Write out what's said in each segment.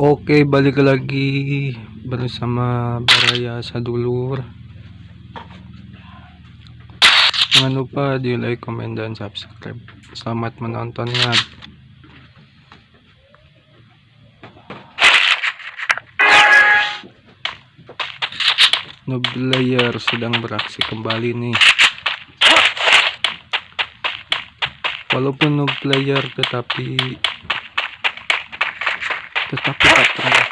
Oke, balik lagi bersama Baraya Sadulur. Jangan lupa di like, komen, dan subscribe. Selamat menontonnya. Noob player sedang beraksi kembali nih. Walaupun noob player tetapi tetapi tak pernah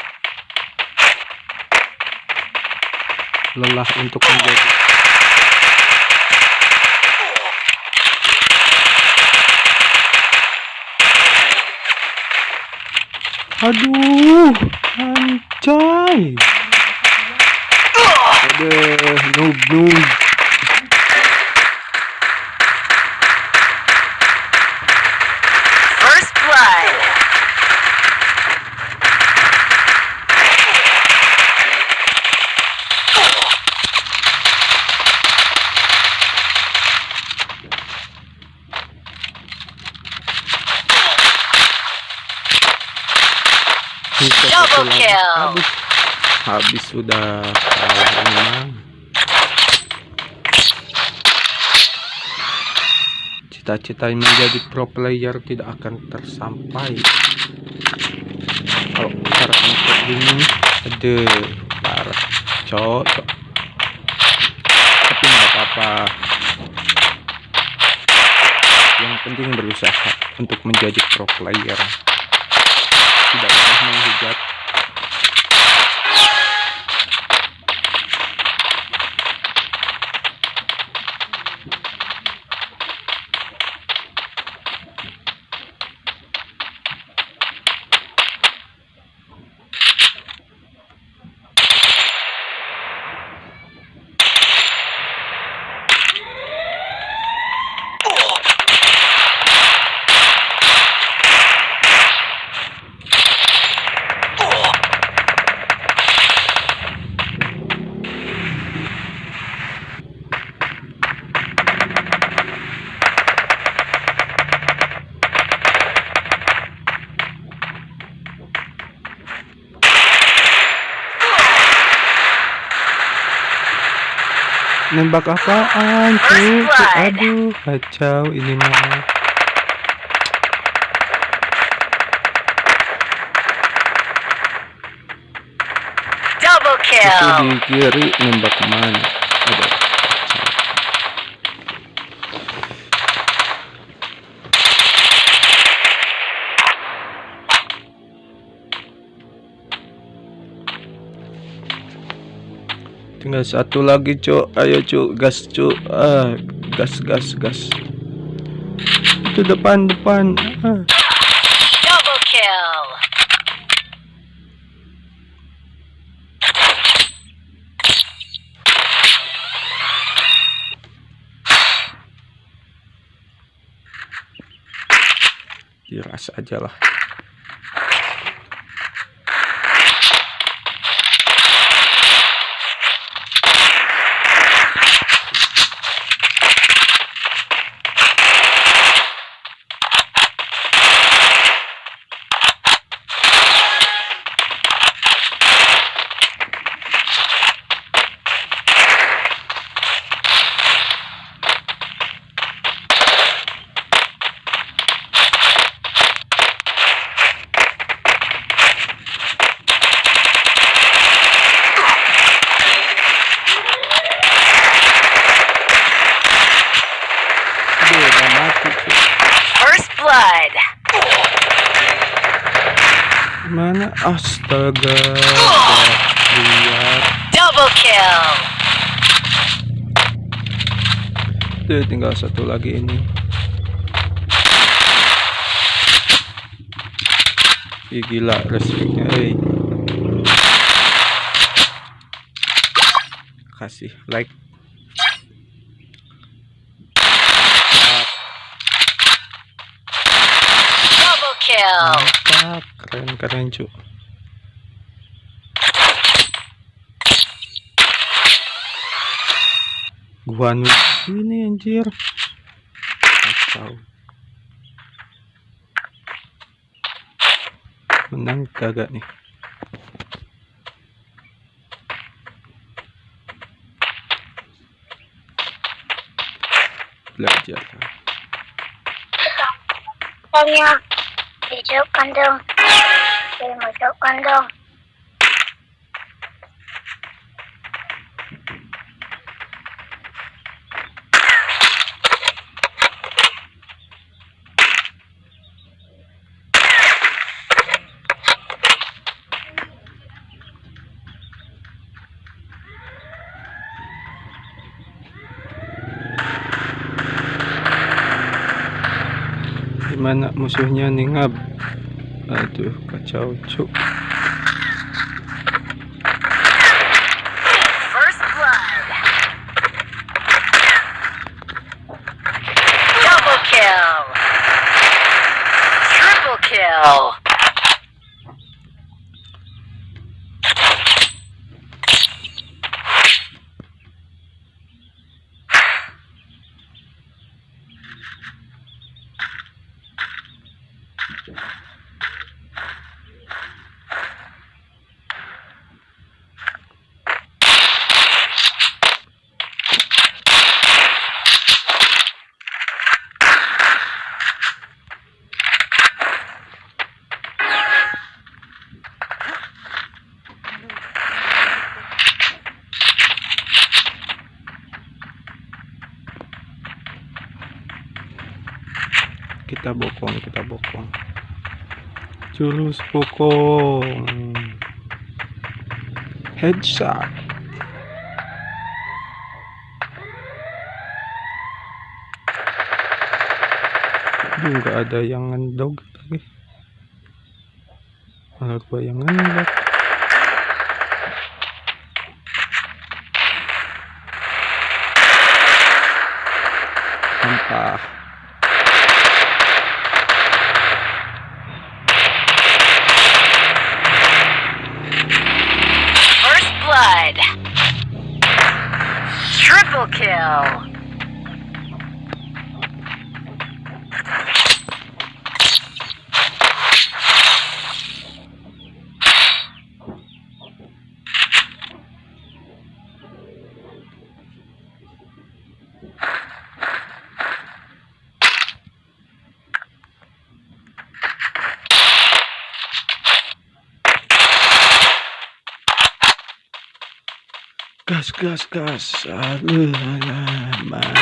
lelah untuk menjadi aduh anjay. Ada noob noob Double kill. habis habis sudah kalah ini mah. cita-cita menjadi pro player tidak akan tersampai kalau cara kayak gini ada parah cocok tapi nggak apa-apa yang penting berusaha untuk menjadi pro player sudah banyak menggugat nembak apaan cuy aduh kacau ini mah Double itu kill. di kiri nembak ke mana? Ada tinggal satu lagi cuk. Ayo cuk. Gas cuk. Ah gas gas gas. Itu depan depan. Ah. Double kill. diras aja lah Aduh, udah mati cuk First blood. Mana astaga lihat Double kill. Tuh, tinggal satu lagi ini Ih, gila respeknya eh. kasih like Double kill. mantap keren-keren cu. Gua ini anjir. Kacau. Menang kagak nih? Belajar kan? Pokoknya thì trước con đường. Thì một chỗ con đường. Gimana musuhnya nih ngab? Aduh, kacau cuk. First blood. Double kill. Triple kill. Kita bokong, kita bokong. Jurus bokong. Headshot. Nggak ada yang ngendog lagi. Malah gua yang ngendog. Sampah. Gas gas gas. Aduh alah mak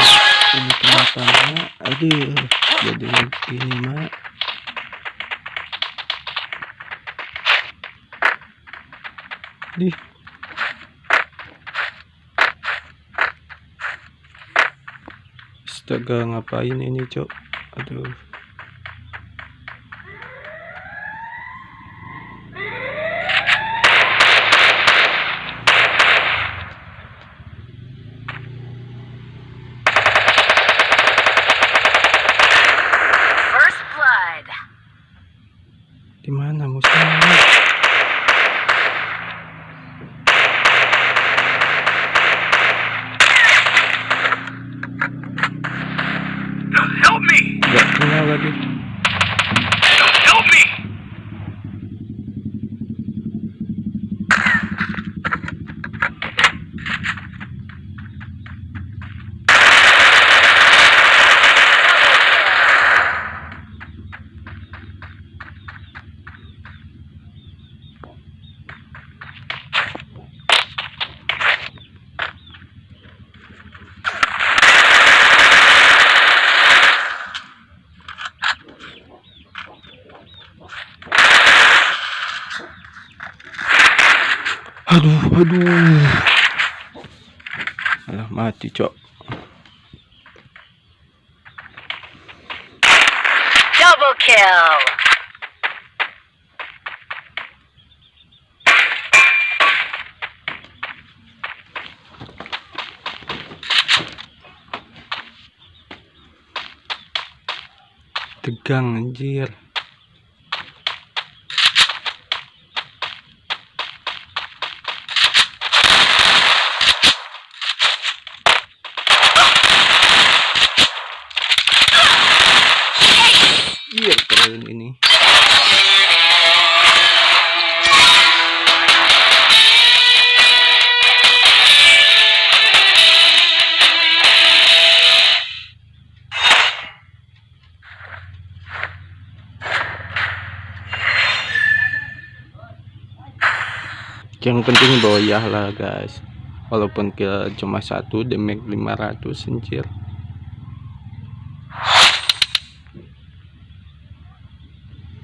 ini kenapa mak aduh jadi begini mak di astaga ngapain ini cok? Aduh di mana musuhnya aduh aduh. Alah mati cok. Double kill. tegang anjir yang penting boyah lah guys. Walaupun kill cuma satu damage 500 anjir